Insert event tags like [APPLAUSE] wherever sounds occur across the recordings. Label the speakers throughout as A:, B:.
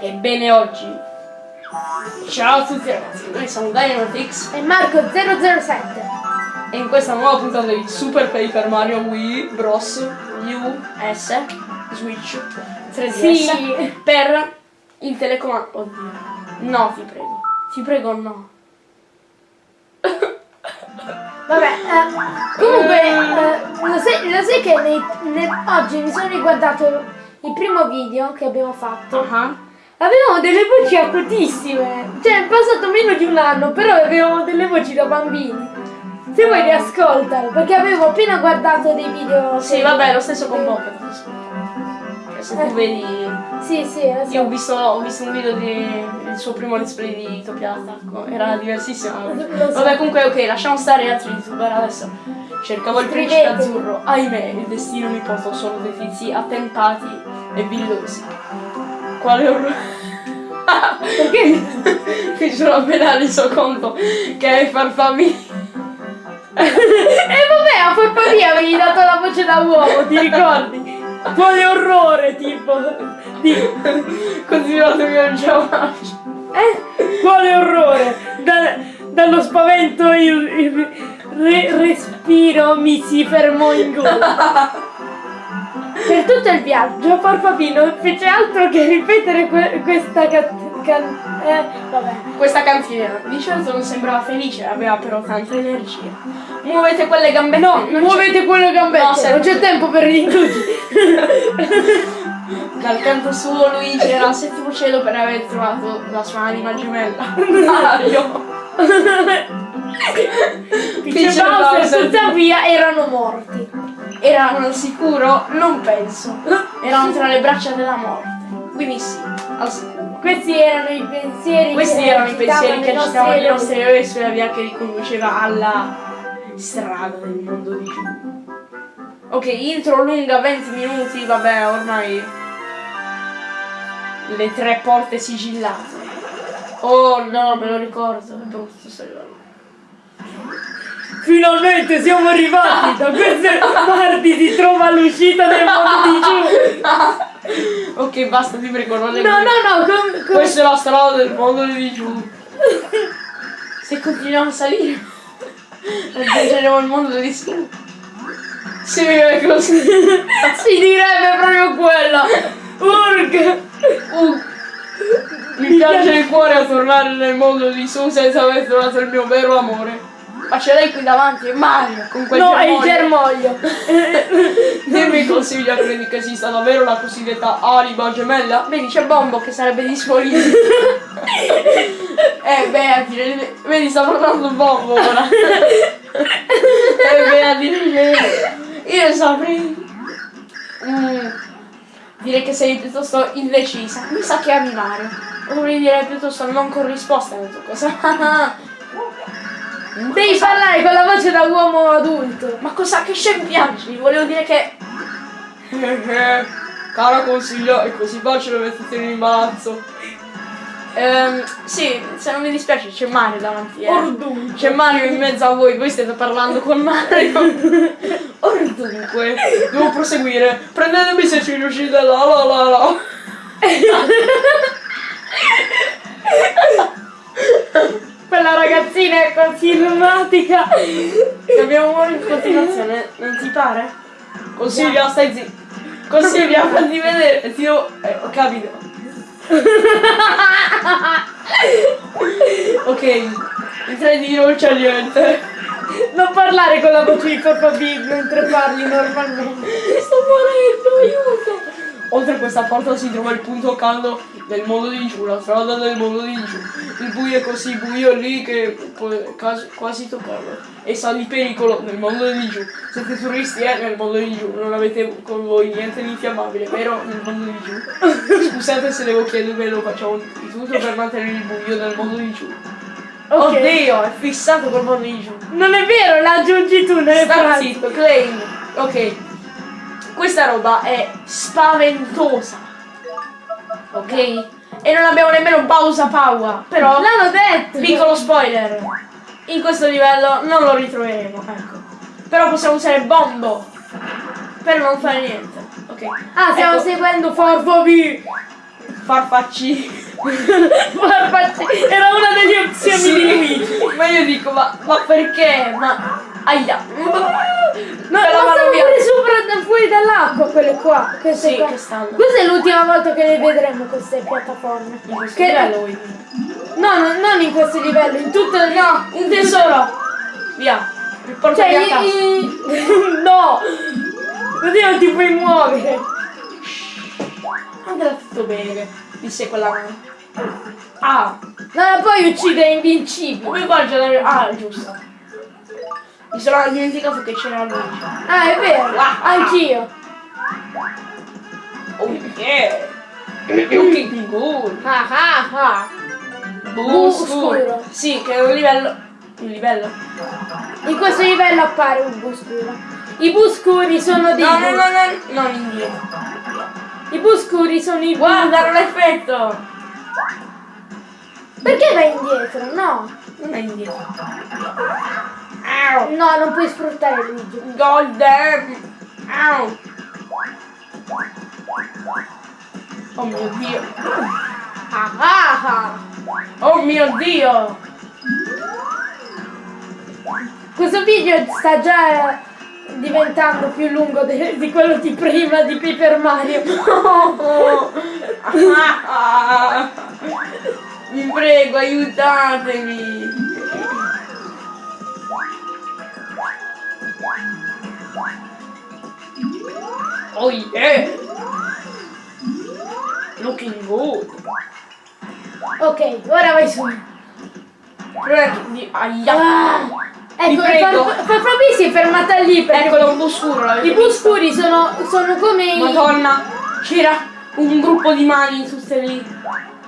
A: Ebbene oggi. Ciao a tutti ragazzi, noi siamo Dynamitix
B: E Marco 007.
A: e in questa nuova puntata di Super Paper Mario Wii Bros. U S Switch 3DS
B: Sì.
A: per il telecomando. Oddio. No, ti prego. Ti prego no.
B: Vabbè, eh, comunque, eh, lo, sai, lo sai che nei- ne- oggi mi sono riguardato il primo video che abbiamo fatto.
A: Ah.
B: Avevamo delle voci acutissime. Cioè, è passato meno di un anno, però avevamo delle voci da bambini. Se vuoi riascoltalo, perché avevo appena guardato dei video.
A: Sì, vabbè, lo stesso con Pocket. Cioè, Se tu
B: Eh.
A: vedi
B: Sì, sì, lo so.
A: Io ho visto, ho visto un video di- del suo primo let's play di Topia Attacco, era diversissimo.
B: So.
A: Vabbè comunque ok, lasciamo stare gli altri youtuber adesso. Cercavo il principe azzurro. Ahimè, il destino mi portò solo dei tizi attentati e villosi. Quale orrore. Perché [LAUGHS] mi sono appena reso conto che ai farfalli.
B: E vabbè, a Pia avevi dato la voce da uomo, ti ricordi? Quale orrore, tipo. Di-
A: Continuate a faccio.
B: Eh? Quale orrore! Da- dallo spavento il, il re- respiro mi si fermò in gola. [LAUGHS] Per tutto il viaggio Farfapino non fece altro che ripetere que- questa can- can- eh, vabbè.
A: Questa canzone di certo non sembrava felice, aveva però tanta energia. Muovete quelle gambette.
B: No,
A: non
B: muovete quelle gambette,
A: No,
B: non c'è tempo per
A: c'è- [LAUGHS] Dal canto suo Luigi era al settimo cielo per aver trovato la sua anima gemella. [LAUGHS] Mario.
B: Dice Bowser
A: Bowser.
B: tuttavia erano morti.
A: Erano al sicuro? Non penso. Erano tra le braccia della morte. Quindi sì, al sicuro.
B: Questi erano i pensieri
A: Questi
B: che
A: erano i pensieri che
B: agitavano
A: i nostri eroi sulla via che riconduceva alla strada del mondo di giù. Ok, intro lunga 20 minuti, vabbè, ormai le tre porte sigillate. Oh no, me lo ricordo, è brutto sto arrivando.
B: Finalmente siamo arrivati! Da queste parti si trova l'uscita del mondo di giù! [LAUGHS]
A: ok, basta, ti prego, non le
B: No, no, no, com- com-
A: Questa è la strada del mondo di giù. Se continuiamo a salire, raggiungeremo il mondo di su. Sì, è così. [LAUGHS]
B: si direbbe proprio quello! Urg!
A: Uh, mi piace il cuore a tornare nel mondo di su senza aver trovato il mio vero amore. Ma c'è lei qui davanti, è Mario, con quel
B: No, è il
A: germoglio.
B: germoglio! [LAUGHS]
A: Dimmi consiglia, credi che esista davvero la cosiddetta anima gemella? Vedi, c'è Bombo che sarebbe disponibile. [LAUGHS] eh, beh, a dire, vedi, sta parlando Bombo ora. [LAUGHS] eh, beh, a dire, io saprei. Mm, direi che sei piuttosto indecisa. Mi sa che ami Mario. Dovrei dire piuttosto non corrisposta alla tua cosa.
B: Devi parlare con la voce da uomo adulto!
A: Ma cosa che scempiaggi? Volevo dire che. [LAUGHS] Cara consiglia, è così facile metterti in imbarazzo. Ehm, sì, se non mi dispiace c'è Mario davanti, eh.
B: Ordunque!
A: C'è Mario in mezzo a voi, voi state parlando con Mario. [LAUGHS] Ordunque, devo proseguire. Prendetemi se ci riuscite, la la la la. [LAUGHS]
B: Quella ragazzina è così lunatica!
A: Abbiamo in continuazione, non ti pare? Consiglia, stai zitto. Consiglia, fatti vedere, ti devo... Eh, ho capito. [LAUGHS] ok, in tre di non c'è niente.
B: Non parlare con la voce di Peppa Pig mentre parli normalmente!
A: Sto morendo, aiuto! Oltre a questa porta si trova il punto caldo del mondo di giù, la strada del mondo di giù. Il buio è così buio lì che quasi, toccarlo. E sa di pericolo nel mondo di giù. Siete turisti eh, nel mondo di giù, non avete con voi niente di infiammabile, vero? Nel mondo di giù. [LAUGHS] Scusate se devo chiedervelo, facciamo di tutto per mantenere il buio nel mondo di giù.
B: Ok.
A: Oddio, è fissato col mondo di giù.
B: Non è vero, la aggiungi tu nelle
A: Sta
B: frasi!
A: zitto, claim. Ok. Questa roba è spaventosa. Ok? E non abbiamo nemmeno pausa paua. Però,
B: L'hanno detto!
A: piccolo spoiler. In questo livello non lo ritroveremo, ecco. Però possiamo usare bombo. Per non fare niente. Ok.
B: Ah, stiamo
A: Ecco.
B: seguendo Farfabi!
A: farfacci. [LAUGHS]
B: Farfacci era una delle opzioni
A: Sì.
B: di Luigi.
A: Ma io dico, ma, ma perché? Ma. Aia! [LAUGHS]
B: No,
A: la
B: ma
A: vanno
B: stanno
A: via.
B: sopra fuori dall'acqua quelle qua. Queste
A: Sì,
B: qua.
A: che stanno.
B: Questa è l'ultima volta che le vedremo queste piattaforme.
A: In questo
B: Che-
A: livello vuoi?
B: No, no, non in questo livello, in tutto il.
A: No, un tesoro! Via! Riportati
B: Cioè,
A: a casa.
B: i- [LAUGHS] no! Così non ti puoi muovere.
A: Andrà tutto bene, disse quella mano. Ah,
B: No, ma poi uccide invincibili.
A: come qua già da... Ah, giusto. Mi sono dimenticato che c'era lui.
B: Ah, è vero, anch'io.
A: Oh yeah! Looking good!
B: Ah ah ah.
A: Bu scuro. Sì, che è un livello... Un livello?
B: In questo livello appare un bu scuro. I bu scuri sono dei
A: No, no, no, no, non indietro.
B: I bu scuri sono i bu.
A: Guarda, non effetto!
B: Perché vai indietro? No.
A: Non è indietro.
B: No, non puoi sfruttare Luigi.
A: Golden! Ow! Oh mio dio!
B: Ah ah ah.
A: Oh mio dio!
B: Questo video sta già diventando più lungo di quello di prima di Paper Mario. [LAUGHS]
A: Oh. Vi prego, aiutatemi! Oh yeah! Looking good!
B: ok, ora vai su.
A: Di... Aia!
B: Ah, ecco,
A: prego.
B: Fa- Fa- Fabi si è fermata lì perché
A: Eccolo un po' scuro, l'avete
B: i bu
A: visto?
B: scuri sono, sono come i...
A: Madonna, c'era un gruppo di mani tutte lì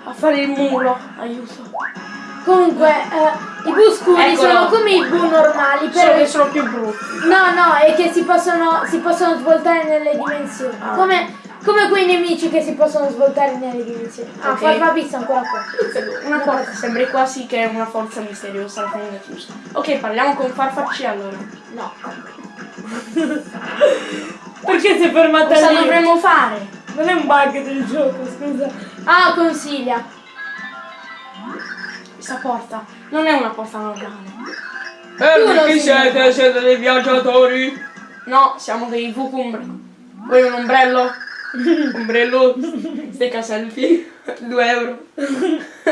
A: a fare il muro. Aiuto.
B: Comunque, eh, i bu scuri
A: Eccolo.
B: sono come i bu normali,
A: Solo
B: però...
A: che sono più brutti.
B: No, no, è che si possono, si possono svoltare nelle dimensioni.
A: Ah.
B: Come, come quei nemici che si possono svoltare nelle dimensioni. Ah,
A: Ok.
B: Farfa pizza ancora qua.
A: Una porta, sembri quasi che è una forza misteriosa la tenga chiusa. Ok, parliamo con Farfacci allora.
B: No. [LAUGHS] Perché si è fermata
A: Cosa
B: lì?
A: dovremmo fare?
B: Non è un bug del gioco, scusa. Ah, consiglia.
A: Questa porta non è una porta normale.
B: Tu lo
A: chi siete? Siete dei viaggiatori? No, siamo dei Vucumbre. Vuoi un ombrello? [LAUGHS] ombrello? Stecca selfie? 2 euro.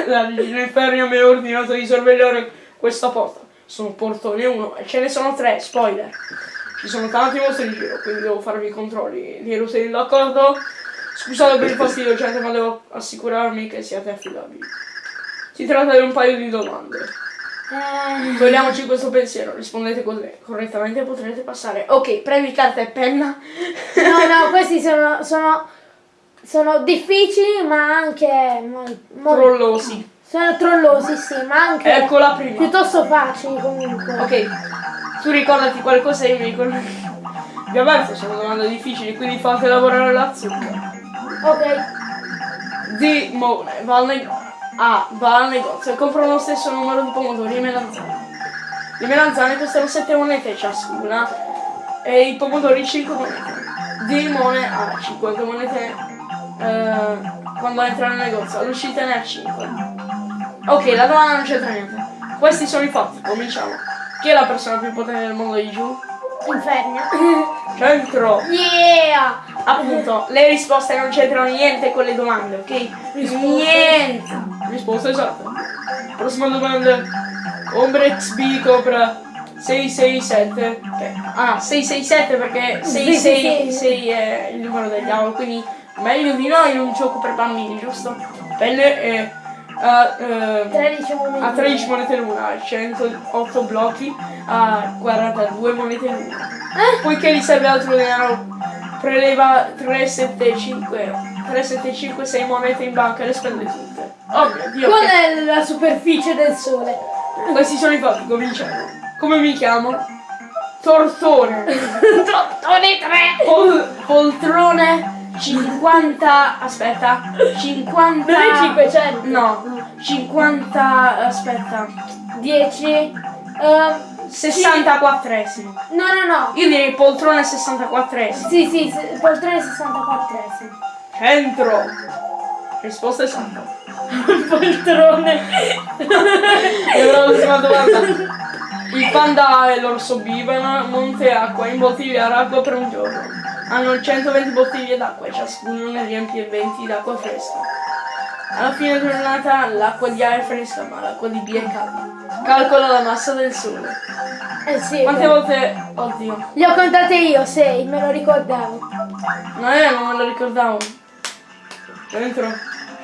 A: La regina Infernia mi ha ordinato di sorvegliare questa porta. Sono portone 1 e ce ne sono 3, spoiler. Ci sono tanti mostri in giro, quindi devo farvi i controlli. Di siete d'accordo? Scusate per il fastidio, gente, ma devo assicurarmi che siate affidabili. Si tratta di un paio di domande.
B: Eh,
A: Togliamoci questo pensiero, rispondete corre- correttamente e potrete passare. Ok, previ carta e penna.
B: no, no, questi sono, sono, sono difficili, ma anche mo- mo-
A: Trollosi.
B: sono trollosi, sì, ma anche
A: Ecco la prima.
B: piuttosto facili comunque.
A: Ok, tu ricordati qualcosa e mi ricordo. Ovviamente sono domande difficili, quindi fate lavorare la zucca.
B: Ok.
A: Di Mone va al negozio. A va al negozio e compra lo stesso numero di pomodori e melanzane. Le melanzane costano 7 monete ciascuna e i pomodori 5 monete. Di Mone ha 50 monete eh, quando entra nel negozio, all'uscita ne ha 5. Ok, la domanda non c'entra niente. Questi sono i fatti, cominciamo. Chi è la persona più potente del mondo di giù?
B: Infernia.
A: Centro!
B: yeah!
A: Appunto, le risposte non c'entrano niente con le domande, ok? Niente! Risposta esatta. Prossima domanda. Ombre XB Cobra 667. Ok. Ah, 667 perché 666 è il numero del diavolo, quindi meglio di no in un gioco per bambini, giusto? Pelle è a, eh,
B: 13 monete.
A: a 13 monete l'una, a 108 blocchi, a 42 monete l'una. Poiché gli serve altro denaro, preleva 375, 375 6 monete in banca e le spende tutte. Oh mio dio,
B: Qual
A: che-
B: è la superficie del sole?
A: questi sono i fatti, cominciamo. Come mi chiamo? Tortone. [LAUGHS]
B: Tortone 3!
A: Pol- poltrone 50, aspetta, 50...
B: Non è 500.
A: No, 50, aspetta,
B: 10. ehm,
A: 64esimo.
B: no, no, no.
A: Io direi poltrone 64esimo.
B: Sì, sì, sì, poltrone 64. Sì.
A: Centro. Risposta esatta. [LAUGHS]
B: Il poltrone.
A: E ora l'ultima domanda. Il panda e l'orso vivono a monte acqua in bottiglie d'acqua per un giorno. Hanno 120 bottiglie d'acqua e ciascuno ne riempie 20 d'acqua fresca. Alla fine della giornata l'acqua di A è fresca, ma l'acqua di B è calda. Calcola la massa del sole.
B: Eh sì.
A: Quante
B: beh.
A: volte... Oddio.
B: Le ho contate io, sei, me lo ricordavo.
A: No, eh, non me lo ricordavo. Dentro.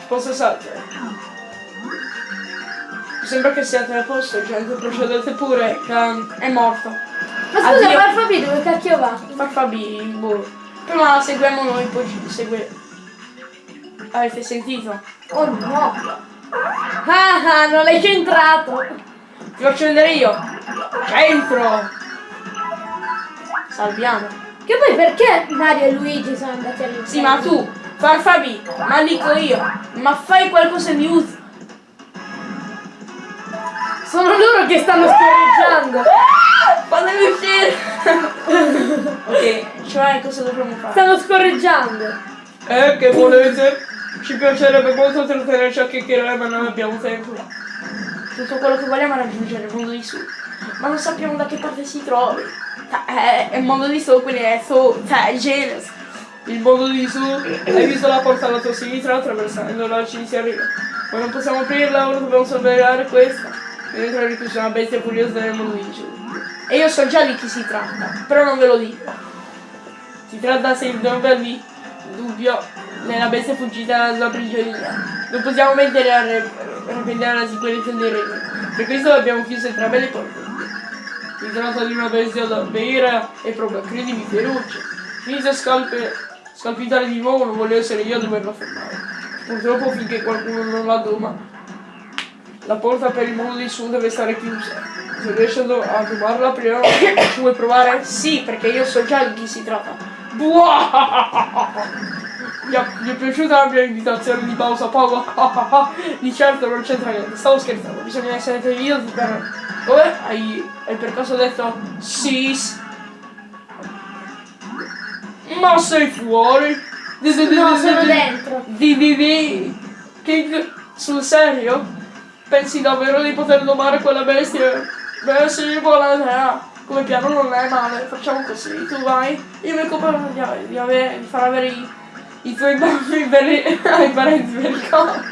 A: Esatta. Mi sembra che siate a posto, gente, procedete pure, che è morto.
B: Ma scusa,
A: Addio.
B: ma Alfabi dove cacchio va?
A: Farfabi, boh. Prima seguiamo noi, poi ci segue. Avete sentito?
B: Oh no. Ah, ah, non l'hai centrato.
A: Ti faccio vedere io. Centro! Salviamo.
B: Che poi perché Mario e Luigi sono andati all'inferno?
A: Sì, ma tu, Farfabi, ma dico io, ma fai qualcosa di utile.
B: Sono loro che stanno scorreggiando.
A: Fatemi uscire! [LAUGHS] ok, cioè cosa dovremmo fare?
B: Stanno scorreggiando.
A: Eh, che volete? Ci piacerebbe molto trattenerci a chiacchierare, ma non abbiamo tempo. Tutto quello che vogliamo è raggiungere il mondo di su. Ma non sappiamo da che parte si trovi. Ta- È, è il mondo di su, quindi è su, cioè, è Genes. Il mondo di su, hai visto la porta alla tua sinistra, attraversandola ci si arriva. Ma non possiamo aprirla, ora dobbiamo sorvegliare questa. Dentro riclusa una bestia curiosa nel mondo di su. E io so già di chi si tratta, però non ve lo dico. Si tratta sempre di un bel di dubbio nella bestia fuggita dalla prigionia. Non possiamo mettere a re- repellere la sicurezza dei regni. Per questo abbiamo chiuso entrambe le porte. Si tratta di una bestia da vera e propria, credimi, feroce. Finite a scalpe, scalpitare di nuovo, non voglio essere io a doverla fermare. Purtroppo finché qualcuno non la doma, la porta per il mondo di su deve stare chiusa. Se riesci a do- a domarla prima, ci vuoi provare? Sì, perché io so già di chi si tratta. Buah! Mi, è- mi è piaciuta la mia invitazione di pausa poco? di certo non c'entra niente, stavo scherzando, bisogna essere televisati per... Come? Hai, hai per caso detto sis? Ma sei fuori?
B: No, sono dentro.
A: Di King, sul serio? Pensi davvero di poter domare quella bestia? Beh sì, volete, come piano non è male, facciamo così, tu vai, io mi occupo di, di, avere- di far avere i, i tuoi bambini per i, ai [LAUGHS] parenti per.
B: Cosa,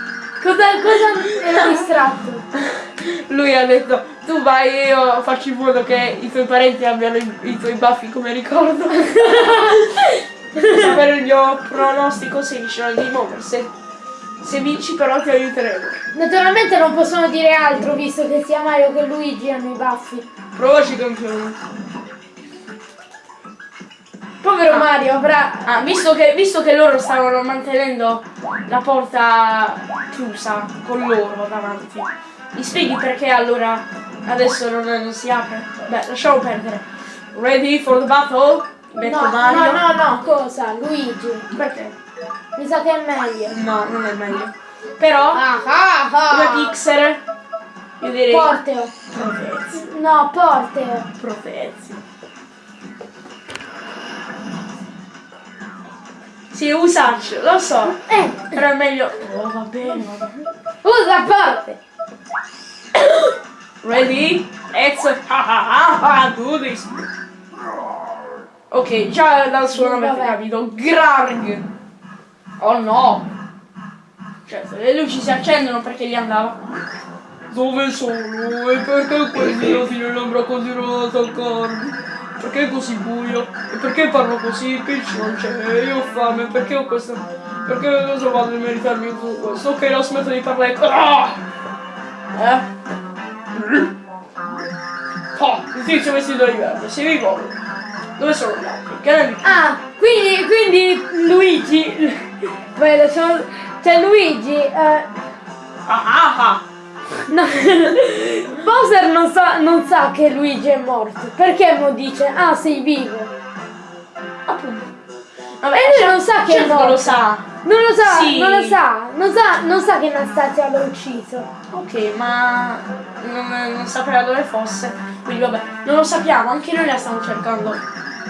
B: cosa ero distratto? [LAUGHS]
A: Lui ha detto, tu vai e io faccio in modo che i tuoi parenti abbiano i, i tuoi baffi come ricordo. [LAUGHS] Per sapere il mio pronostico se riusciranno di muoversi. Se vinci però ti aiuteremo.
B: Naturalmente non possono dire altro visto che sia Mario che Luigi hanno i baffi.
A: Provaci campione.
B: Povero Mario avrà.
A: Ah, visto che, visto che loro stavano mantenendo la porta chiusa con loro davanti, mi spieghi perché allora adesso non, non si apre? Beh, lasciamo perdere. Ready for the battle? Metto
B: No,
A: Mario.
B: no, no, no, cosa? Luigi.
A: Perché?
B: Mi sa che è meglio.
A: No, non è meglio. Però,
B: Ah, ah,
A: come
B: ah.
A: Pixar, io direi
B: Porteo.
A: profezzi.
B: No, Porteo.
A: Profezzi. Sì, usaccio, lo so.
B: Eh,
A: Però è meglio. Oh, va bene, va bene.
B: usa Porte.
A: Ready? Let's ah, ah, ah, do this. Ok, già dal suono avete
B: Vabbè.
A: capito. Grarg. Oh no. Cioè, le luci si accendono perché gli andava. Dove sono? E perché questi non nell'ombra continuano ad attaccarmi? Perché è così buio? E perché parlo così? Peach non c'è, io ho fame, perché ho questo... Perché cosa vado a meritarmi tutto questo? Ok, la smetto di parlare. Ah! Eh? Oh, il tizio vestito di verde, si ricorda. Dove sono gli altri? Che ne?
B: Ah, quindi, quindi Luigi. Poi lasciamo. Cioè Luigi. Eh,
A: Ah ah ah!
B: no. [LAUGHS] Bowser non sa, non sa che Luigi è morto. Perché mo dice, ah sei vivo.
A: Appunto. Vabbè,
B: E lui non sa che è
A: certo
B: morto.
A: lo sa.
B: Non lo sa,
A: Sì.
B: non lo sa, non sa, non sa che Anastasia l'ha ucciso.
A: Ok, ma non, non sapeva dove fosse. Quindi vabbè, non lo sappiamo, anche noi la stiamo cercando.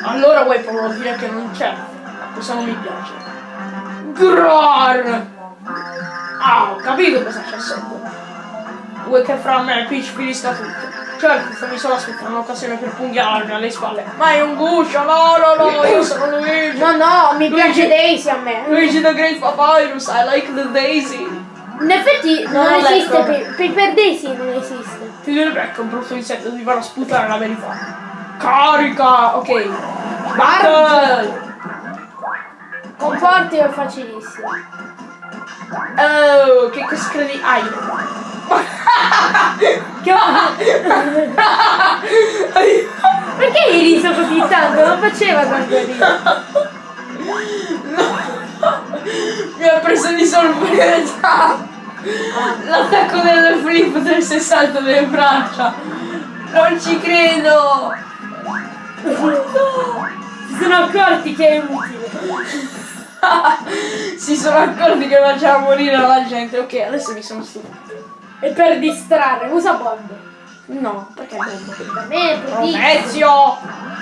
A: Allora vuoi proprio dire che non c'è. Questo non mi piace. Grar! Ah, ho capito cosa c'è sotto. Vuoi che fra me e Peach finisca tutto? Certo, fammi solo aspettare un'occasione per pugnalarmi alle spalle. Ma è un guscio, no, no, no, io sono Luigi.
B: No, no, mi
A: Luigi-
B: piace Daisy a me.
A: Luigi the Great Papyrus, I like the daisy.
B: In effetti non,
A: Non
B: esiste, per, per, per Daisy non esiste.
A: Ti direbbe che è un brutto insetto, ti farà sputare la verità. Carica! Ok. Battle!
B: Comporti è facilissimo.
A: Oh, che cosa credi? Ai. [LAUGHS]
B: Perché hai riso così tanto? Non faceva tanto riso.
A: Mi ha preso di sorpresa! L'attacco del flip 360 delle braccia! Non ci credo!
B: Si sono accorti che è utile.
A: Si sono accorti che faceva morire la gente. Ok, adesso mi sono stufo.
B: E per distrarre, usa bomb.
A: No, perché bomba?
B: Per me è prodigio.
A: Ezio!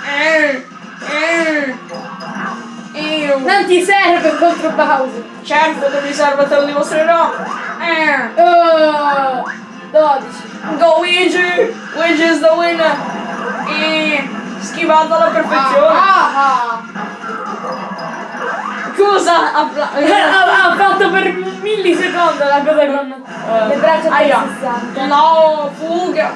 A: Eh, eh, io.
B: Non ti serve contro Bowser.
A: Certo che mi serve, te lo dimostrerò! Eh.
B: Oh, 12.
A: Go Luigi! Luigi is the winner! E schivato alla perfezione!
B: Ah, ah.
A: Cosa? Appla-
B: ha, ha fatto per millisecondo la cosa con le braccia
A: Aia.
B: 360.
A: No, fuga!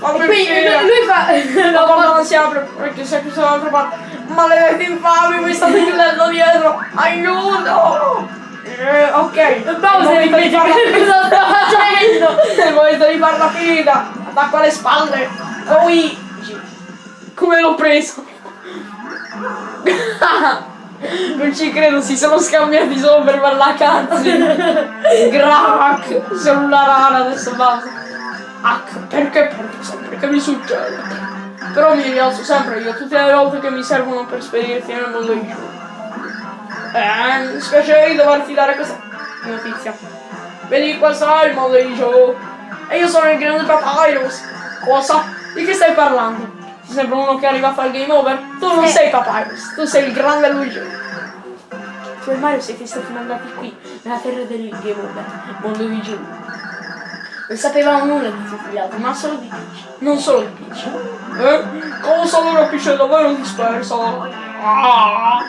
A: Fammi
B: Quindi
A: uscire!
B: lui, fa. [LAUGHS]
A: La porta non si apre perché si è chiusa dall'altra parte. Maledetti infami, mi state chiudendo dietro! Aiuto! Eh, ok.
B: Bowser invece cosa [LAUGHS] sta facendo?
A: È il momento di farla finita! Attacco alle spalle! Luigi! Come l'ho preso? [LAUGHS] Non ci credo, si sono scambiati solo per cutscene. Grac! Sono una rara adesso basta. H, perché perdo sempre? Che mi succede? Però mi rialzo sempre io tutte le volte che mi servono per spedirti nel mondo di giù. Eh, mi spiace di doverti dare questa notizia. Vedi, questo è il mondo di giù. E io sono il grande Papyrus. Cosa? Di che stai parlando? Ti sembra uno che arriva a fare il game over? Tu non
B: Eh.
A: sei Papyrus, tu sei il grande Luigi. Tu e Mario siete stati mandati qui, nella terra del game over, mondo di giù. Non sapevamo nulla di tutti gli altri, ma solo di Peach. Non solo di Peach. Eh? Cosa allora Peach è davvero disperso? Ah!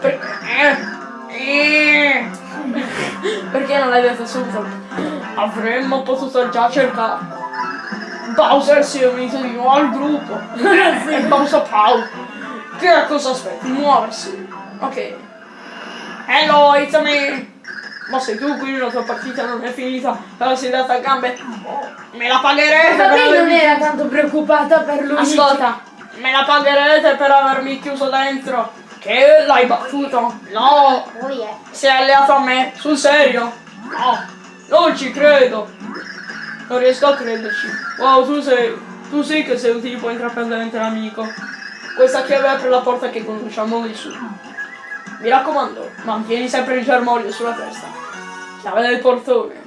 A: Perché? Eh? Perché non l'hai detto subito? Avremmo potuto già cercare. Bowser si è unito di nuovo al gruppo. [LAUGHS] e Bowser Paul. Che cosa aspetti? Muoversi. Ok. Hello, it's me. Ma sei tu qui, la tua partita non è finita, però sei data a gambe. Me la pagherete
B: Ma
A: per
B: lei non
A: avermi...
B: era tanto preoccupata per lui.
A: Ascolta, me la pagherete per avermi chiuso dentro. Che l'hai battuto? No,
B: Oh yeah.
A: sei alleato a me, sul serio? No, non ci credo. Non riesco a crederci. Wow, tu sei. Tu sì che sei un tipo intraprendente amico. Questa chiave apre la porta che conduce al mondo di su. Mi raccomando, mantieni sempre il germoglio sulla testa. Chiave del portone.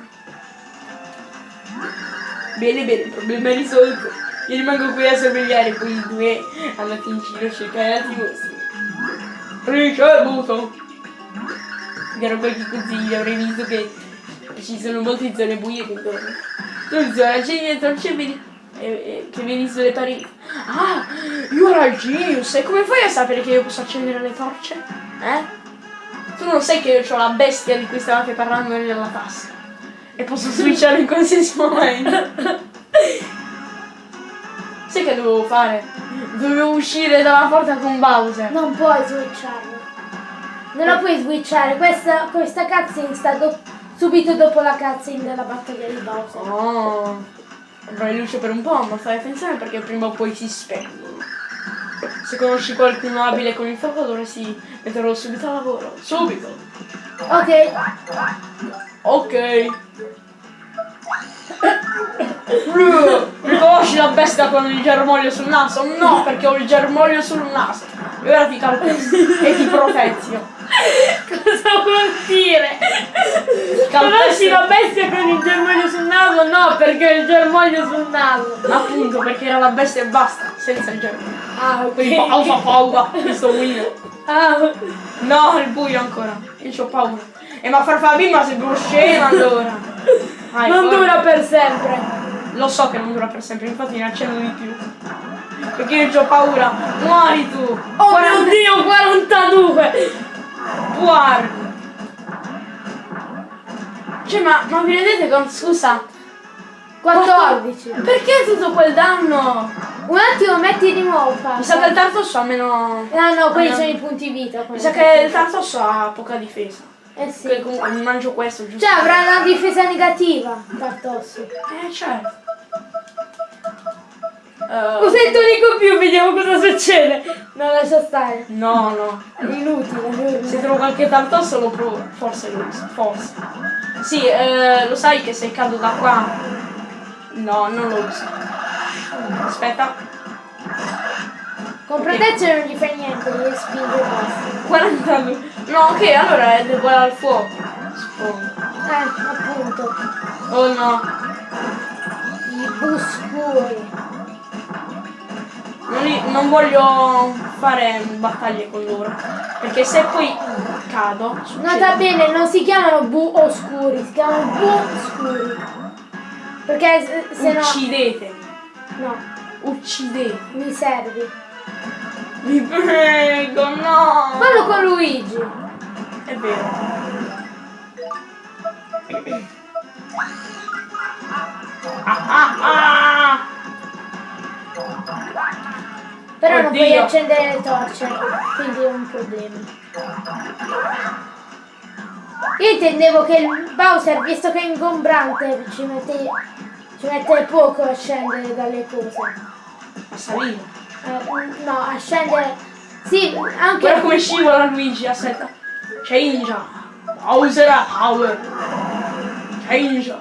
A: Bene, bene, il problema è risolto. Io rimango qui a sorvegliare quei due andati in giro a cercare altri mostri. Ricevuto! Era qualche consiglio, avrei visto che ci sono molte zone buie qui intorno. Non so, c'è dietro, c'è vedi. eh, eh, che vedi sulle pareti. Ah, you are a genius! E come fai a sapere che io posso accendere le torce? Eh? Tu non sai che io ho la bestia di cui stavate parlando nella tasca. E posso [LAUGHS] switchare in qualsiasi momento. sai che dovevo fare? Dovevo uscire dalla porta con Bowser.
B: Non puoi switcharlo. Non la puoi switchare. Questa, questa cutscene sta do- subito dopo la cutscene della battaglia di Bowser.
A: Oh, avrai luce per un po', ma fai attenzione perché prima o poi si spengono. Se conosci qualcuno abile con il fuoco dovresti metterlo subito a lavoro. Subito!
B: Ok.
A: Ok. Riconosci la bestia con il germoglio sul naso? No, perché ho il germoglio sul naso. E ora ti calpesto e ti protezzio.
B: Cosa vuol dire? Conosci la bestia con il germoglio sul naso? No, perché ho il germoglio sul naso.
A: appunto perché era la bestia e basta, senza il germoglio.
B: Ah,
A: Quindi
B: ok.
A: pausa paura, questo winner.
B: Ah,
A: No, il buio ancora. Io ho paura. E ma Farfalla bimba sei uno scemo allora. Vai,
B: non
A: guarda.
B: dura per sempre.
A: Lo so che non dura per sempre, infatti ne accendo di più. Perché io ho paura. Muori tu!
B: Oh mio dio, 42!
A: Guarda! Cioè, ma, ma vi rendete conto? Scusa,
B: 14.
A: perché tutto quel danno?
B: Un attimo, metti di nuovo.
A: Mi sa che il tartosso ha meno.
B: Ah no, quelli
A: Ah, no.
B: sono i punti vita.
A: Mi sa che il tartosso ha poca difesa.
B: Eh sì.
A: Che comunque mi mangio questo, giusto?
B: Cioè avrà una difesa negativa, Tartossi.
A: Eh, certo.
B: Usa il tonico più, vediamo cosa succede. No, lascia stare.
A: no, no.
B: È inutile.
A: Se trovo qualche tartosso lo provo. Forse lo uso. Forse. Sì, eh, lo sai che se cado da qua. No, non lo uso. Aspetta.
B: Con protezione non gli fai niente, devi spingere e basta.
A: 42. No, ok, allora è uguale al fuoco. Suppongo.
B: Eh, appunto.
A: Oh no.
B: I buscuri.
A: Non, li- non voglio fare battaglie con loro. Perché se poi cado. succede-
B: Nota bene, non si chiamano bu oscuri, si chiamano bu scuri. Perché se, se no.
A: Uccidete.
B: No,
A: Uccidete.
B: mi servi.
A: Vi prego, no.
B: Fallo con Luigi.
A: È vero. Ah, ah, ah.
B: Però non puoi
A: Oddio.
B: accendere le torce, quindi è un problema. Io intendevo che il Bowser, visto che è ingombrante, ci mette, ci mette poco a scendere dalle cose.
A: A salire.
B: Eh, no, a scendere. Sì, anche.
A: Guarda come scivola Luigi, aspetta. Change. Bowser power. Change.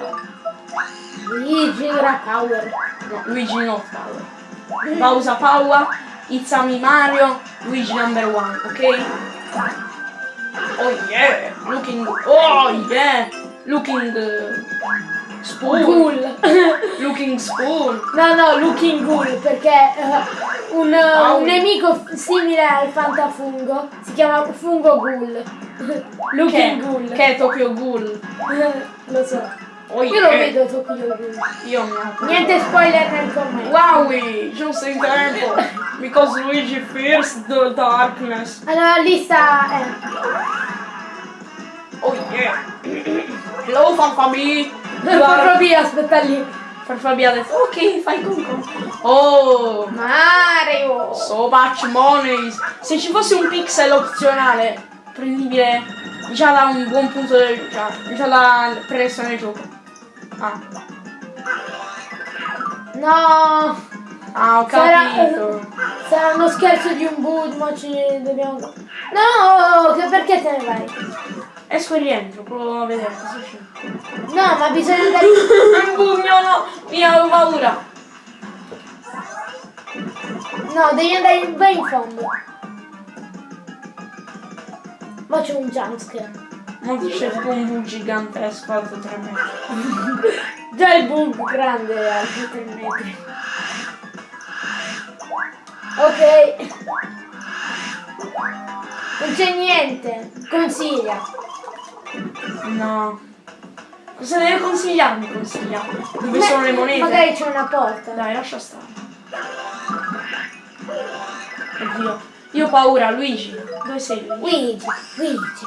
B: Luigi gira power.
A: No, Luigi no power. Bowser power. Me Mario. Luigi number one, ok? Oh yeah. Looking. Oh yeah. Looking. uh, spoon.
B: Ghoul. [LAUGHS]
A: Looking spoon.
B: no, no, Looking Ghoul, perché eh, un,
A: Ah,
B: un
A: un-
B: nemico simile al fantafungo si chiama Fungo Ghoul. [LAUGHS] Looking
A: Che,
B: Ghoul.
A: che è Tokyo Ghoul. [LAUGHS]
B: Lo so.
A: Oh
B: Io lo
A: yeah.
B: vedo Tokyo Ghoul.
A: Io mi apro.
B: Niente spoiler nel commento.
A: Wowie, giusto in tempo. Because Luigi fears the darkness.
B: Allora lì sta. Eh.
A: Oh yeah. Hello.
B: Proprio [LAUGHS] via, aspetta lì.
A: Farfabi ha detto ok, fai con con. Oh,
B: Mario!
A: so much money. Se ci fosse un pixel opzionale, prendibile già da un buon punto del. già, già da presso nel gioco. Ah,
B: No!
A: ah ho
B: Sarà,
A: capito.
B: sarà uno scherzo di un boot, ma ci dobbiamo. No! Che perché te ne vai?
A: Esco e rientro, provo a vedere cosa c'è.
B: No, ma bisogna [LAUGHS] andare.
A: Un pugno no! Mi avevo paura!
B: No, devi andare in, in fondo. Ma c'è un jumpscare.
A: Tipo un bug gigantesco alto 3 metri. [LAUGHS]
B: Già il bug grande alto 3 metri. Ok. Non c'è niente. Consiglia.
A: No. Cosa deve consigliarmi? Consiglia. Dove sono le monete?
B: Magari c'è una porta.
A: Dai, lascia stare. Oddio. Io ho paura, Luigi. Dove sei Luigi?
B: Luigi, Luigi.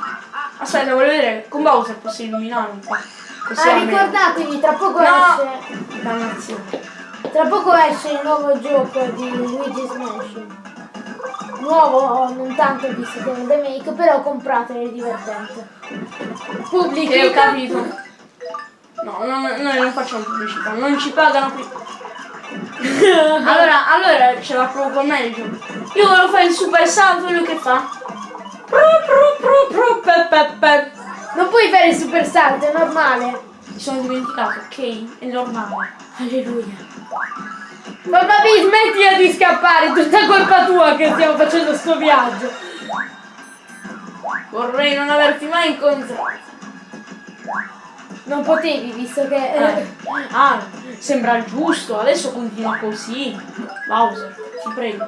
A: Aspetta, voglio vedere. Con Bowser posso illuminare un po'. Così
B: Ah,
A: almeno-
B: ricordatevi, tra poco
A: No.
B: esce.
A: Dannazione.
B: Tra poco esce il nuovo gioco di Luigi's Mansion. Nuovo non tanto visto che è un remake, però compratelo, è divertente. Pubblicità.
A: Che ho capito. No, no, no, noi non facciamo pubblicità, non ci pagano qui. [LAUGHS] Allora, allora ce la provo con me il gioco. Io volevo fare il super salto, lui che fa?
B: Non puoi fare il super salto, è normale.
A: Mi sono dimenticato, ok? È normale.
B: Alleluia. Ma papi, smettila di scappare, è tutta colpa tua che stiamo facendo sto viaggio.
A: Vorrei non averti mai incontrato.
B: Non potevi, visto che...
A: Eh, Ah, sembra giusto, adesso continua così. Bowser, ti prego.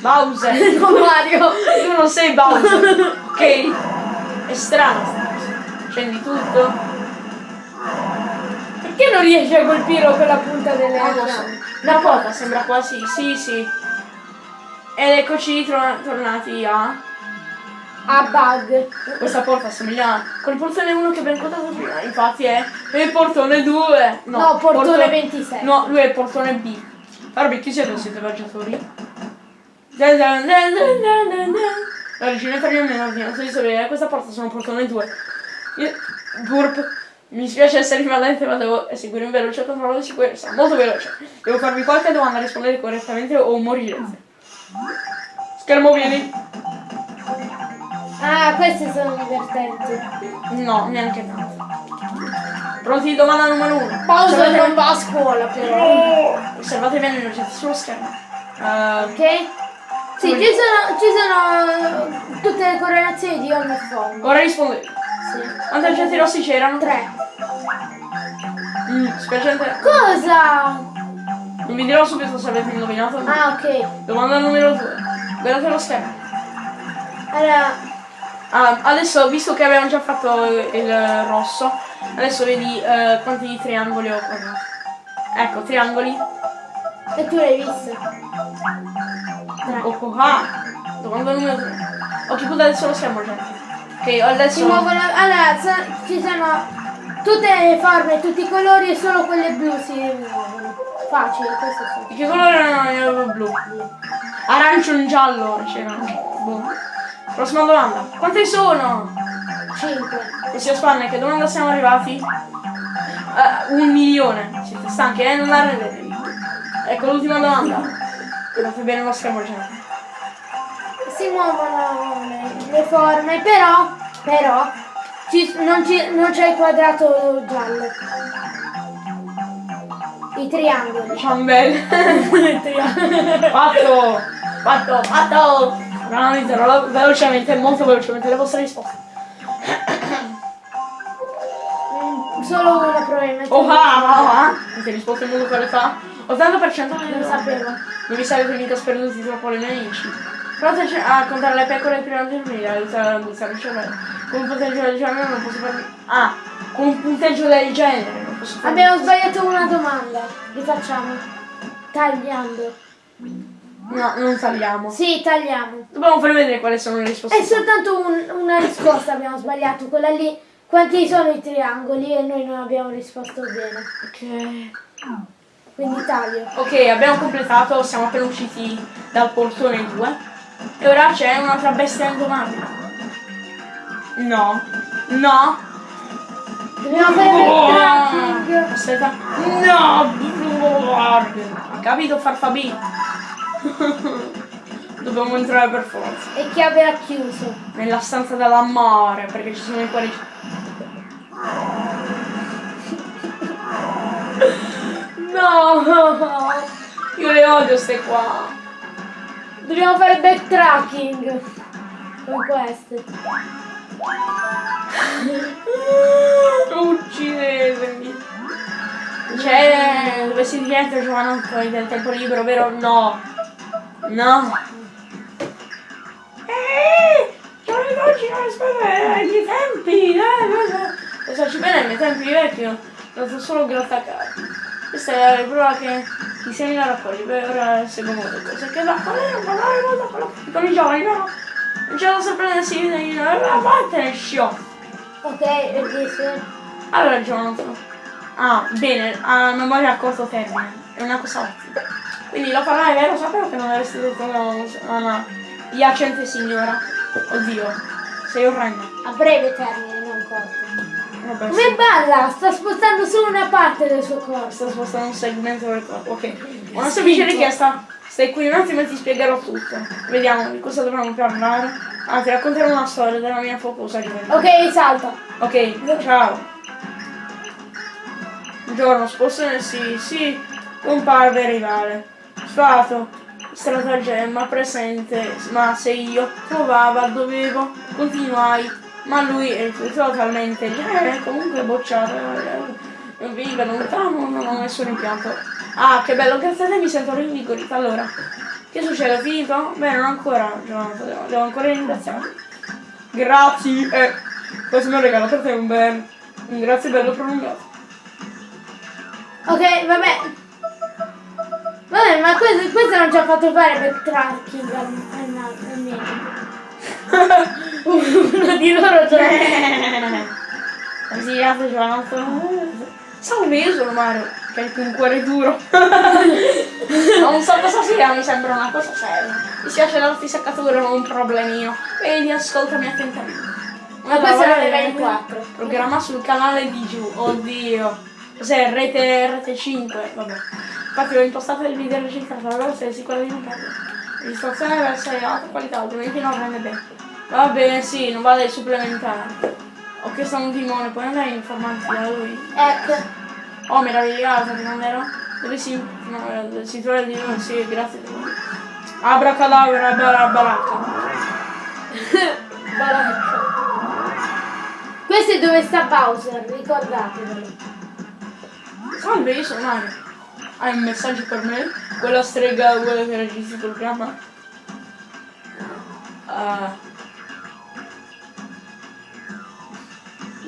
A: Bowser, [LAUGHS]
B: no Mario.
A: tu non sei Bowser, ok? È strano. Accendi tutto.
B: Perché non riesci a colpirlo con la punta delle
A: Non so.
B: armi?
A: La porta sembra quasi. Sì, sì. Ed eccoci tornati a.
B: A bug.
A: Questa porta assomiglia col portone 1 che abbiamo incontrato prima. Infatti è il portone 2.
B: No, portone
A: porto-
B: 26.
A: No, lui è il portone B. Barbie, chi siete? Siete viaggiatori? La regina italiana mi ha ordinato di sapere questa porta sono portone 2. Io, burp. Mi spiace essere invadente ma devo eseguire un veloce controllo di sicurezza. Molto veloce. Devo farvi qualche domanda, rispondere correttamente o morirete. Schermo vieni.
B: Ah, queste sono divertenti.
A: No, neanche tanto. Pronti? Domanda numero 1.
B: Pausa non va a scuola però.
A: Osservate bene oggetti sullo schermo. Ehm,
B: Ok? Sì, ci sono, ci sono tutte le correlazioni di ogni forma.
A: ora rispondete.
B: Sì.
A: Quanti oggetti rossi c'erano?
B: Tre.
A: Mm, spiacente.
B: Cosa?
A: Non vi dirò subito se avete indovinato.
B: Ah, ok.
A: Domanda numero 2. Guardate lo schermo.
B: Allora,
A: Ah, adesso, visto che abbiamo già fatto il rosso, adesso vedi eh, quanti triangoli ho quadrato. Ecco, triangoli.
B: e tu l'hai visto?
A: Oh, ah. Domanda numero 3. Ok, puntate sullo schermo, gente. Ok,
B: Si
A: adesso...
B: muovono. Allora, ci sono tutte le forme, tutti i colori e solo quelle blu si muovono. Facile, questo sì.
A: Che colore erano i blu? Arancio e giallo c'erano. Boh. Prossima domanda. Quante sono?
B: 5.
A: Ossia spanne, che domanda siamo arrivati? Eh, un milione. Siete stanchi, eh? Non arrendetevi. Ecco l'ultima domanda. Guardate bene lo schermo, gente.
B: Si muovono le, forme, però, però, ci- non, c'è il quadrato giallo. I triangoli.
A: Ciambelle. [LAUGHS] fatto! Fatto! Fatto! Analizzerò velocemente, molto velocemente le vostre risposte.
B: Solo una probabilmente.
A: Oh ah! ah. Avete risposto in modo corretto? 80%
B: Non
A: lo
B: sapevo.
A: Non vi sarete mica sperduti troppo le nemici. Provate a contare le pecore prima di dormire, aiuta a usare il cervello. Con un punteggio del genere non posso farmi. Ah! Con un punteggio del genere non posso farmi.
B: Abbiamo sbagliato una domanda. Rifacciamo. Tagliando.
A: No, non tagliamo.
B: Sì, tagliamo.
A: Dobbiamo far vedere quali sono le risposte.
B: È soltanto un- una risposta abbiamo sbagliato, quella lì. Quanti sono i triangoli e noi non abbiamo risposto bene.
A: Ok.
B: Quindi taglio.
A: Ok, abbiamo completato, siamo appena usciti dal portone 2. E ora c'è un'altra bestia indomabile. No. No.
B: Dobbiamo fare il tracking.
A: Aspetta. No! Ha capito farfabì? [LAUGHS] Dobbiamo entrare per forza.
B: E chiave ha chiuso.
A: Nella stanza dell'amore, perché ci sono i cuori. [LAUGHS] No! Io le odio ste qua.
B: Dobbiamo fare backtracking. Con queste. [LAUGHS]
A: Uccidetemi. C'è dove si diventa giovanotto del tempo libero, vero? No. No. Eeeh! Giovanni oggi non aspetta ai miei tempi! Eh, eh, eh. ci bene ai miei tempi vecchio. Ho dato solo grattacapi. Questa è la prova che ti segni la raccogli, poi ora seguono le cose. Che da fare, non parlare molto con, la- con i giovani, no? Non c'è da sorprendersi di la vattene, sciò.
B: Ok, e dice.
A: Allora Jonathan. Ah, bene, a memoria a corto termine. È una cosa ottima. Quindi lo farai, vero? Sapevo che non avresti detto no, no, no. Iacente signora. Oddio, sei orrenda.
B: A breve termine, non corto.
A: Vabbè,
B: Come
A: sì.
B: balla? Sta spostando solo una parte del suo corpo.
A: Sto spostando un segmento del corpo. Ok. Una semplice richiesta. Stai qui un attimo e ti spiegherò tutto. Vediamo di cosa dovremmo parlare. Ah, ti racconterò una storia della mia focosa gioventù.
B: Ok, salta.
A: Ok, ciao. Buongiorno, spostersi, sì, comparve rivale. Stato, stratagemma presente, ma se io trovava dovevo, continuai, ma lui è totalmente eh, comunque bocciato. eh, Vive lontano, non ho nessun impianto. Ah, che bello, grazie a te mi sento rinvigorita. Allora, che succede? Finito? Beh, non ancora, Giovanni, devo, devo ancora ringraziare. Grazie. eh. Questo mi ha regalato per te un bel... Un grazie bello prolungato.
B: Ok, vabbè. Vabbè, ma questo, questo non ci ha fatto fare per tracking al, al, al medico. [LAUGHS] Uno di loro c'è.
A: Così altro c'è l'altro. Salve, io sono Mario, che è un cuore duro. non so cosa sia, mi sembra una cosa seria. Mi spiace darti seccatura, non un problemino. Vedi, ascoltami attentamente.
B: Ma questo era livello 4.
A: Programma sul canale di giù, oddio. Cos'è? Rete, rete 5, vabbè. Infatti ho impostato il video registrato, allora sei sicura di non perdere. Registrazione deve essere di alta qualità, altrimenti non rende bene. Va bene, sì, non vale supplementare. Ho chiesto a un timone, puoi andare a informarti da lui?
B: Ecco.
A: Oh, meravigliosa, che non ero? Dove si, no, si trova di noi? Sì, grazie. Abracadabra, baracca.
B: Baracca. Questo è dove sta Bowser, ricordatevelo.
A: Salve, io sono Mario. Hai un messaggio per me? Quella strega vuole che registri il programma? Ah,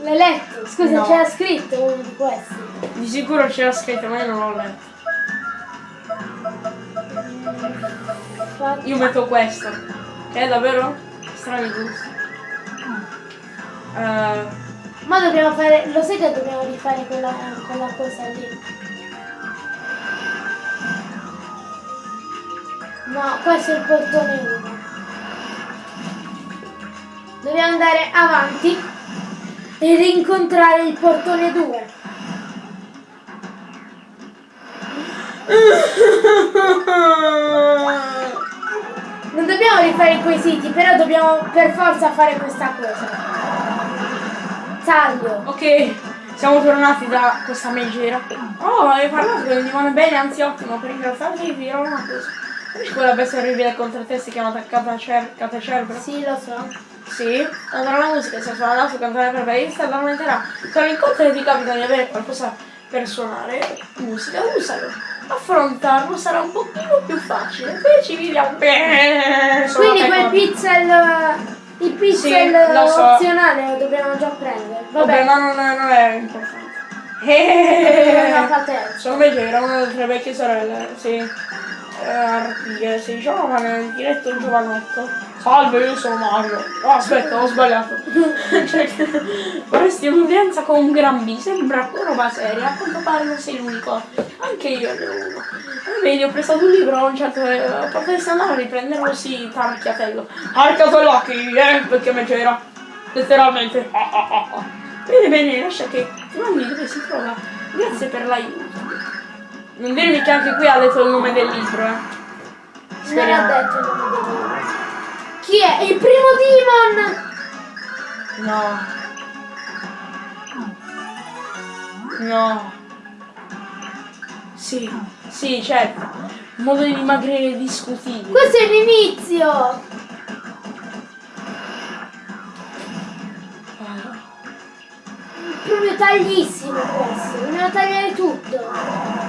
B: L'hai letto? Scusa,
A: No.
B: c'era scritto uno di questi.
A: di sicuro c'era scritto, ma io non l'ho letto. Io metto questo. Che è davvero? Strani gusti. Eh,
B: Ma dobbiamo fare. Lo sai che dobbiamo rifare quella, quella cosa lì? No, questo è il portone 1. Dobbiamo andare avanti e rincontrare il portone 2. Non dobbiamo rifare i quesiti, però dobbiamo per forza fare questa cosa. Taglio.
A: ok, siamo tornati da questa megera. Oh, hai parlato del dimone bene, anzi ottimo, per ringraziarti vi dirò una cosa. Quella bestia orribile contro te si chiama Catacer- Catecerbro?
B: Sì, lo so.
A: Sì, allora la musica si è suonata su cantare per la aumenterà. Se e ti capita di avere qualcosa per suonare, musica, usalo. Affrontarlo sarà un pochino più facile. Poi ci viviamo bene.
B: Quindi quel pixel. Il pixel
A: lo so.
B: opzionale lo dobbiamo già prendere.
A: Vabbè,
B: Vabbè,
A: ma non, non è importante. Eh, sono Megera, una delle tre vecchie sorelle, sì. Eh, giovane, in diretto il giovanotto. Salve, io sono Mario. Oh, aspetta, ho sbagliato. [LAUGHS] Cioè, vorresti un'udienza con un gran B, sembra roba seria, a quanto pare non sei l'unico. Anche io ne ho uno. Vedi, ho prestato un libro a un certo... eh, Potresti andare a riprenderlo, sì, tarchiatello. Tarchiatello a chi, eh, perché Megera. Letteralmente. Ah, ah, ah, ah. Bene, bene, lascia che ti mandi dove si trova. Grazie per l'aiuto. Non dirmi che anche qui ha detto il nome del libro, eh.
B: Non ha
A: Speriamo.
B: detto il nome del libro. Chi è? Il primo demon!
A: No. No. Sì, sì, certo. Modo di dimagrire discutibile.
B: Questo è l'inizio!
A: Ah,
B: Proprio taglissimo questo, dobbiamo tagliare tutto.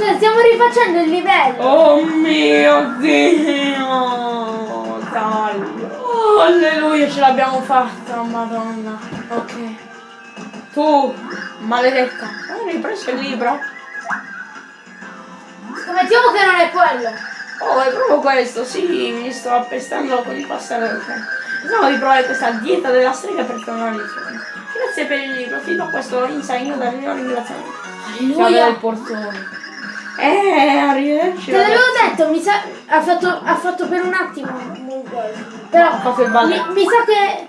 B: Cioè, stiamo rifacendo il livello.
A: Oh mio Dio! Taglio. Oh, alleluia, ce l'abbiamo fatta, madonna. Ok. Tu, maledetta. Hai ripreso il libro?
B: Scommettiamo che non è quello.
A: Oh, è proprio questo, sì, mi sto appestando con il passare del tempo. Pensavo di provare questa dieta della strega per tornare in fondo. Grazie per il libro, fino a questo insegno dal mio ringraziamento. Chiave del portone. Eh, arrivederci.
B: Te l'avevo detto, mi sa. Ha fatto, ha fatto per un attimo. Però
A: Ha fatto il balletto.
B: mi, mi sa che.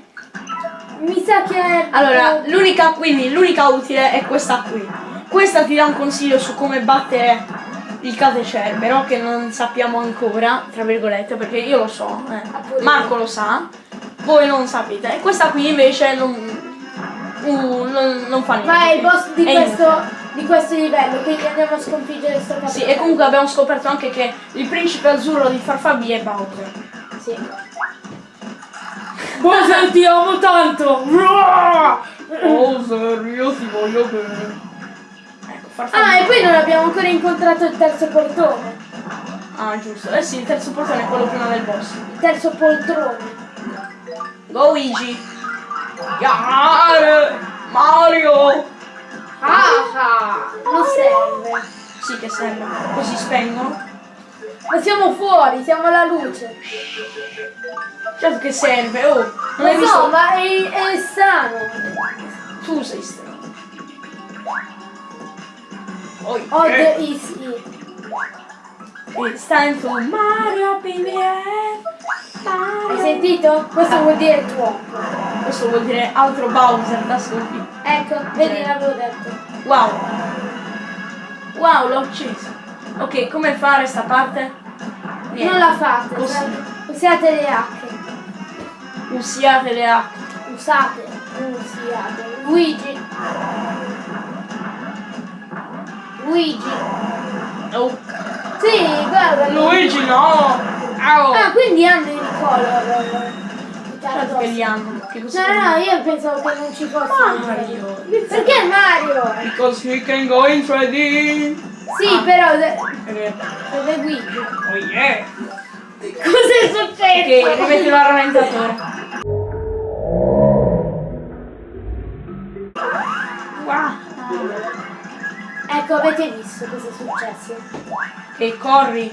B: Mi sa che.
A: Allora, l'unica, quindi, l'unica utile è questa qui. Questa ti dà un consiglio su come battere il catecerbero, che non sappiamo ancora, tra virgolette, perché io lo so, eh.
B: pure
A: Marco lo sa, voi non sapete. E questa qui invece non, uh, non, non fa niente.
B: Ma è il boss di
A: È
B: questo,
A: inutile.
B: Di questo livello, quindi andiamo a sconfiggere sto capo.
A: Sì, e comunque abbiamo scoperto anche che il principe azzurro di Farfabì è Bowser.
B: Sì.
A: Bowser ti amo tanto! Bowser, io ti voglio bene. Ecco.
B: Ah, e poi non abbiamo ancora incontrato il terzo portone.
A: Ah, giusto. Eh sì, il terzo portone è quello prima del boss.
B: Il terzo poltrone.
A: Go Luigi! Yar! Mario!
B: Ah, ah, non serve.
A: Sì che serve. Così spengono.
B: Ma siamo fuori, siamo alla luce.
A: Certo che serve, oh! Non hai visto?
B: no, ma è, è strano.
A: Tu sei strano. Oh,
B: Oh,
A: eh.
B: the easy.
A: It's time to Mario PBS.
B: Hai sentito? Questo vuol dire tuo.
A: Questo vuol dire altro Bowser da sconfiggere.
B: Ecco, vedi, l'avevo detto.
A: Wow. Wow, l'ho acceso. Ok, come fare sta parte? Niente.
B: Non la fate, cioè, usate le H.
A: Usiate le acque.
B: Usate, non usiate. Luigi. Luigi.
A: Oh.
B: Sì, guarda.
A: Luigi no! Au!
B: Ah, quindi hanno il color.
A: Certo che li hanno. Che cosa
B: No, no, io pensavo che non ci fosse.
A: Mario.
B: Perché Mario?
A: Because we can go in 3D.
B: Sì, però
A: È vero.
B: dove Luigi?
A: Oh yeah.
B: Cos'è successo?
A: Ok, rimettilo al rallentatore. Wow.
B: Ecco, avete visto cosa è successo?
A: Ok, corri.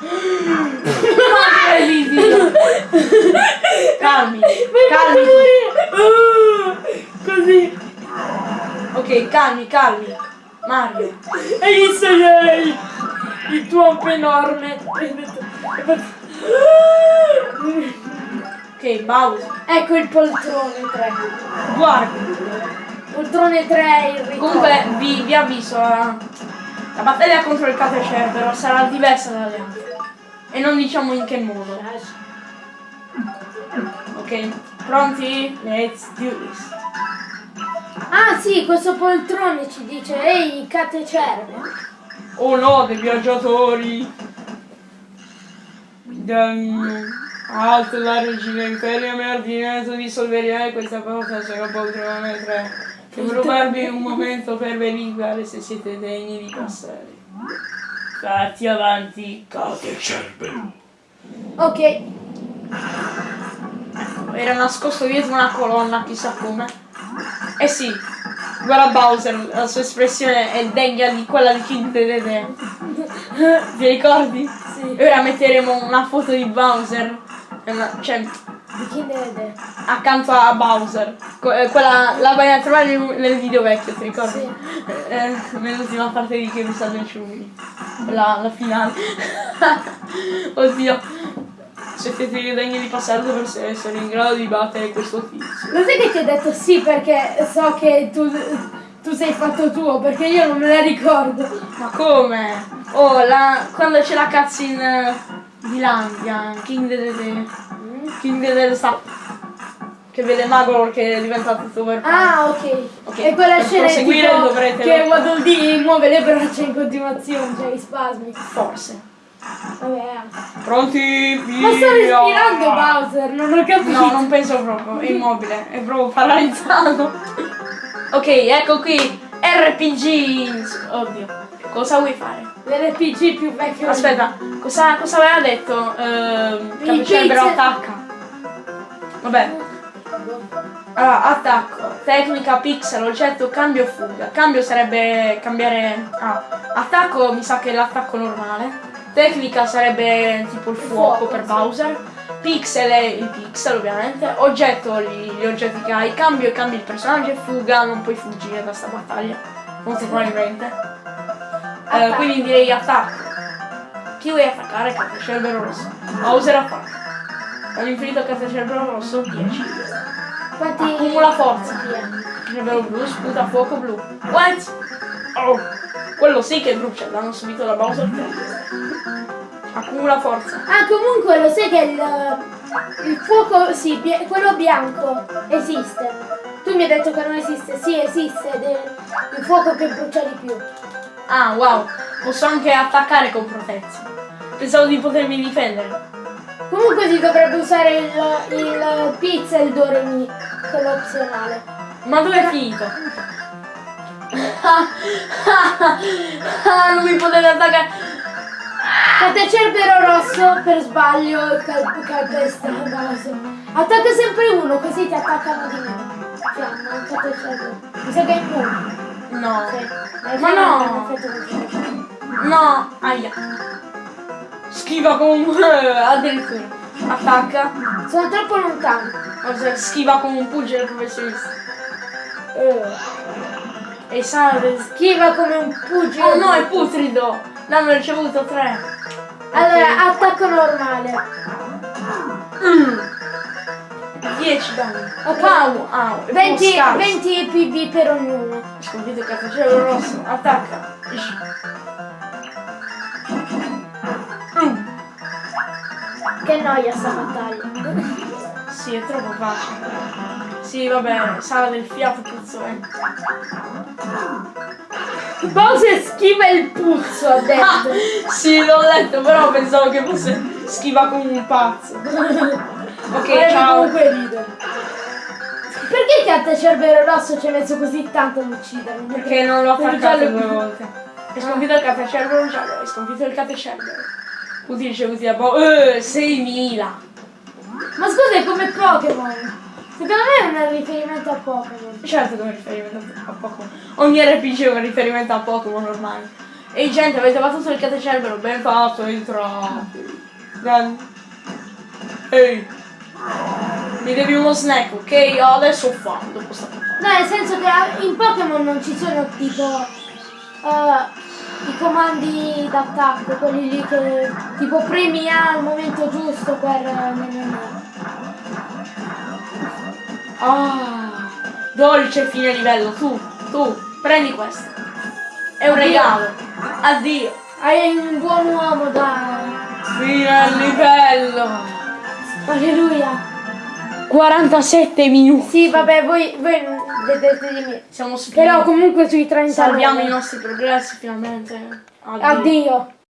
B: Uh-huh.
A: Incredibile. Calmi, calmi.
B: Uh, così.
A: Ok, calmi, calmi. Mario.
B: Hai visto il, il tuo enorme?
A: Ok, Bowser.
B: Ecco il poltrone 3.
A: Guarda.
B: Poltrone 3 è il ricordo.
A: Comunque vi, vi avviso, la, la battaglia contro il Cate Cerbero sarà diversa dalle altre. E non diciamo in che modo. Ok, pronti? Let's do this.
B: Ah sì, questo poltrone ci dice, ehi, cate cerve.
A: Oh no, dei viaggiatori! Dan... Alto la regina Imperia mi ha ordinato di solveriare questa cosa se non poltrone 3. Devo rubarvi un momento per verificare se siete degni di passare. Fatti avanti, cose.
B: Ok,
A: Era nascosto dietro una colonna, chissà come. Eh sì, guarda Bowser, la sua espressione è degna di quella di King Dedede. Ti ricordi?
B: Sì.
A: Ora metteremo una foto di Bowser, una- cioè
B: di chi ne vede?
A: accanto a Bowser. Eh, quella la vai a trovare nel, nel video vecchio, ti ricordi?
B: Sì.
A: Eh, nell'ultima parte di Che mi sta ciumi. La, la finale. [LAUGHS] Oddio. Siete degni di passare dovreste essere in grado di battere questo tizio.
B: Lo sai che ti ho detto sì perché so che tu, tu sei fatto tuo, perché io non me la ricordo.
A: Ma come? Oh, la, quando c'è la cutscene eh, di Landia, King Dedede. King Dedede sta. Che vede Magor che è diventato over.
B: Ah, ok.
A: Ok,
B: E quella
A: per
B: scena è tipo
A: dovrete
B: che Waddle Dee muove le braccia in continuazione, cioè i spasmi.
A: Forse.
B: Vabbè.
A: Pronti?
B: Ma sta respirando Bowser, non ho capito.
A: No, non penso proprio, è immobile, è proprio paralizzato. [LAUGHS] ok, ecco qui. RPG. Oddio. Cosa vuoi fare?
B: L'RPG più vecchio.
A: Aspetta, cosa, cosa aveva detto?
B: Il
A: Capecerbero
B: pizza-
A: attacca. Vabbè. Allora, attacco, tecnica, pixel, oggetto, cambio, fuga. Cambio sarebbe cambiare... Ah, attacco mi sa che è l'attacco normale. Tecnica sarebbe tipo il fuoco per. Bowser. Pixel è il pixel ovviamente. Oggetto, gli, gli oggetti che hai. Cambio, cambi il personaggio e fuga, non puoi fuggire da sta battaglia. Molto probabilmente. Eh,
B: Attacco.
A: quindi direi attacco. Chi vuoi attaccare? Catecerbero rosso. Bowser attacca. All'infinito catecerbero rosso 10.
B: Quanti...
A: Accumula forza.
B: Via.
A: Catecerbero blu sputa fuoco blu. What? Oh, quello sì che brucia, l'hanno subito da Bowser 3. Accumula forza.
B: Ah, comunque lo sai che il, il fuoco, sì, bia- quello bianco esiste. Tu mi hai detto che non esiste. Sì, esiste. ed è il fuoco che brucia di più.
A: Ah, wow. Posso anche attaccare con protezione. Pensavo di potermi difendere.
B: Comunque si dovrebbe usare il, il pixel Doremi, quello opzionale.
A: Ma dove è finito? Ah, non mi potete attaccare.
B: Cade Cerbero rosso per sbaglio cal- calpesta Bowser. Attacca sempre uno, così ti attaccano di meno. Fiamma, cade Cerbero. Mi sa che è immune.
A: No.
B: Sì.
A: Ma no. No. Aia. Schiva comunque. [LAUGHS] Addirittura. Attacca.
B: Sono troppo lontano.
A: Schiva come un pugile professionista.
B: Eh.
A: E sale.
B: Schiva come un pugile.
A: Oh no, è putrido. L'hanno ricevuto tre.
B: Allora, attacco normale.
A: Mm. 10 danni.
B: Ok.
A: Wow. è
B: 20,
A: proprio scarso.
B: 20 PV per ognuno.
A: Sconfitto il cazzacello rosso. Attacca. Mm.
B: Che noia sta battaglia.
A: Sì, è troppo facile. Sì, vabbè, sale il fiato puzzolente.
B: Bowser schiva il puzzo, ha
A: Ah,
B: detto. [LAUGHS]
A: sì, l'ho letto, però pensavo che fosse schiva come un pazzo. [LAUGHS] Ok,
B: Volevo
A: ciao.
B: comunque ridere. Perché Chiatta Cerbero Rosso ci ha messo così tanto ad uccidermi?
A: Perché non l'ho attaccato due volte. Hai sconfitto il catecello giallo, hai sconfitto il catecello. Così ricevuti a bo- eh, 6.000.
B: Ma scusa, è come Pokémon. Secondo me è un riferimento a Pokémon.
A: Certo che è un riferimento a Pokémon. Ogni RPG è un riferimento a Pokémon ormai. Ehi gente, avete battuto il catecello, ben fatto, entrate. Dai. Ehi. Mi devi uno snack, ok? Io adesso ho fame dopo sta puntata.
B: No, nel senso che ah, in Pokémon non ci sono tipo eh, i comandi d'attacco, quelli lì che tipo premi A al momento giusto per eh,
A: Ah, dolce fine livello, tu, tu, prendi questo. È un
B: Addio.
A: regalo. Addio.
B: Hai un buon uomo da.
A: Fine livello.
B: Alleluia.
A: 47 minuti.
B: Sì, vabbè, voi, voi vedete di me.
A: Siamo su
B: Però comunque sui 30
A: Salviamo i
B: livelli.
A: nostri progressi finalmente.
B: Addio.